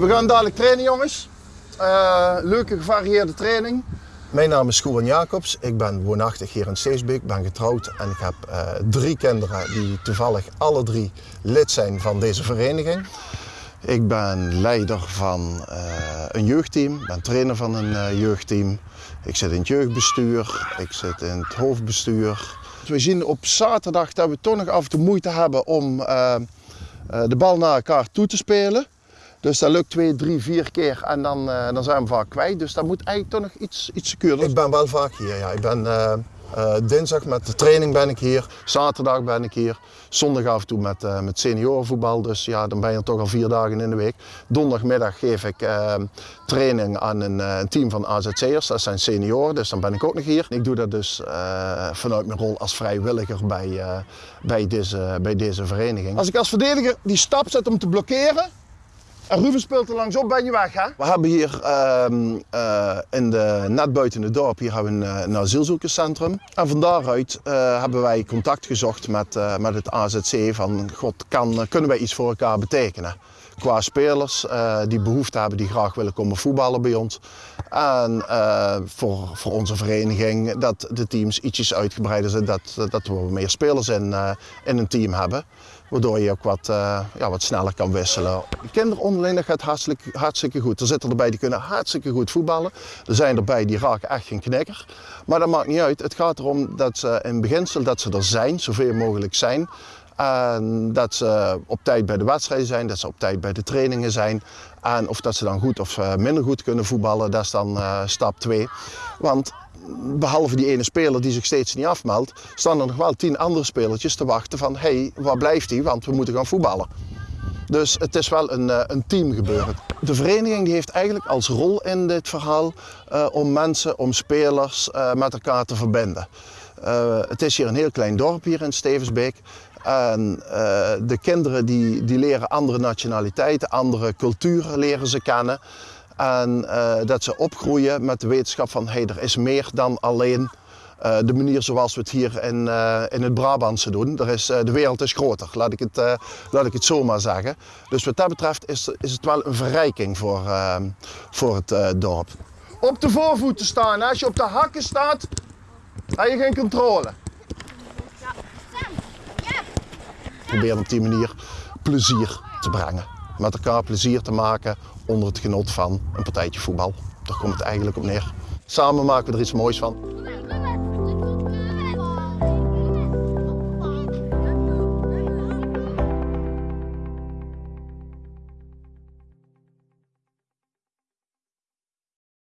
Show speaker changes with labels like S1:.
S1: We gaan dadelijk trainen jongens. Uh, leuke gevarieerde training. Mijn naam is Koen Jacobs. Ik ben woonachtig hier in Steesbeek. Ik ben getrouwd en ik heb uh, drie kinderen die toevallig alle drie lid zijn van deze vereniging. Ik ben leider van uh, een jeugdteam, ben trainer van een jeugdteam. Ik zit in het jeugdbestuur, ik zit in het hoofdbestuur. We zien op zaterdag dat we toch nog af en toe moeite hebben om de bal naar elkaar toe te spelen. Dus dat lukt twee, drie, vier keer en dan, uh, dan zijn we vaak kwijt. Dus dat moet eigenlijk toch nog iets, iets secuurder. Ik ben wel vaak hier, ja. Ik ben uh, uh, dinsdag met de training ben ik hier, zaterdag ben ik hier, zondag af en toe met, met seniorenvoetbal. Dus ja, dan ben je toch al vier dagen in de week. Donderdagmiddag geef ik training aan een, een, team van AZC'ers, dat zijn senioren, dus dan ben ik ook nog hier. Ik doe dat dus vanuit mijn rol als vrijwilliger bij, bij, deze, bij deze vereniging. Als ik als verdediger die stap zet om te blokkeren, en Ruben speelt er langsop, ben je weg hè? We hebben hier uh, uh, in de, net buiten het dorp hier hebben een, een asielzoekerscentrum. En van daaruit uh, hebben wij contact gezocht met, met het AZC van God, kan, kunnen wij iets voor elkaar betekenen? Qua spelers die behoefte hebben, die graag willen komen voetballen bij ons. En voor, voor onze vereniging dat de teams ietsjes uitgebreider zijn, dat, dat we meer spelers in, in een team hebben. Waardoor je ook wat, uh, ja, wat sneller kan wisselen. De kinderen onderling gaat hartstikke, goed. Er zitten erbij die kunnen hartstikke goed voetballen. Er zijn erbij die raken echt geen knikker. Maar dat maakt niet uit. Het gaat erom dat ze in beginsel dat ze er zijn, zoveel mogelijk zijn. En dat ze op tijd bij de wedstrijden zijn, dat ze op tijd bij de trainingen zijn. En of dat ze dan goed of eh, minder goed kunnen voetballen, dat is dan uh, stap 2. Want behalve die ene speler die zich steeds niet afmeldt, staan er nog wel tien andere spelertjes te wachten van hé, hey, waar blijft hij? Want we moeten gaan voetballen. Dus het is wel een, eh, een team gebeuren. De vereniging die heeft eigenlijk als rol in dit verhaal uh, om mensen, om spelers uh, met elkaar te verbinden. Het is hier een heel klein dorp hier in Stevensbeek. En de kinderen die, die leren andere nationaliteiten, andere culturen leren ze kennen. En uh, dat ze opgroeien met de wetenschap van hey, er is meer dan alleen uh, de manier zoals we het hier in, uh, in het Brabantse doen. Er is, de wereld is groter, laat ik het, laat ik het zo maar zeggen. Dus wat dat betreft is, is het wel een verrijking voor, voor het dorp. Op de voorvoeten staan. Als je op de hakken staat, heb je geen controle. Probeer op die manier plezier te brengen. Met elkaar plezier te maken onder het genot van een partijtje voetbal. Daar komt het eigenlijk op neer. Samen maken we er iets moois van.